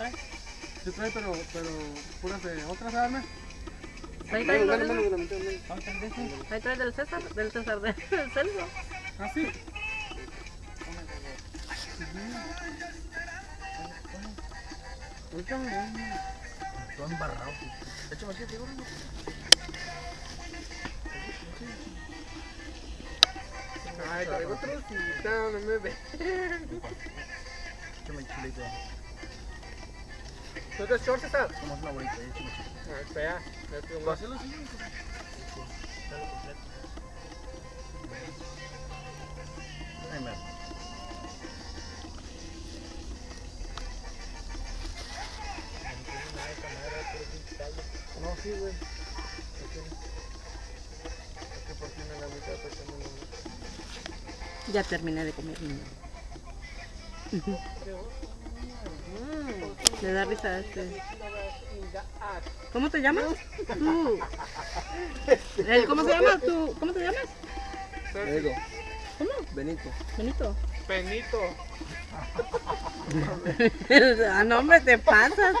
trae? Sí trae, pero, pero puras de otras armas. Ahí trae Menos, los menos, de menos, menos, menos. ¿Cuánto es de ese? Ahí trae del César, del César, del Celso. ¿Ah, sí? Todo embarrado. Échame aquí, figura. Ay, traigo trocita, no me ve. Échame chulito. ¿Tú te shorts esa? Somos una bolita. Ah, espera. Ahí me No, sí, güey. Está la- Ya terminé de comer. Le da risa a este. ¿Cómo te llamas? Tú. ¿El ¿Cómo se llama? ¿Tú? ¿Cómo te llamas? Diego, ¿Cómo? Benito. Benito. Penito. ah, no, hombre, te pasas.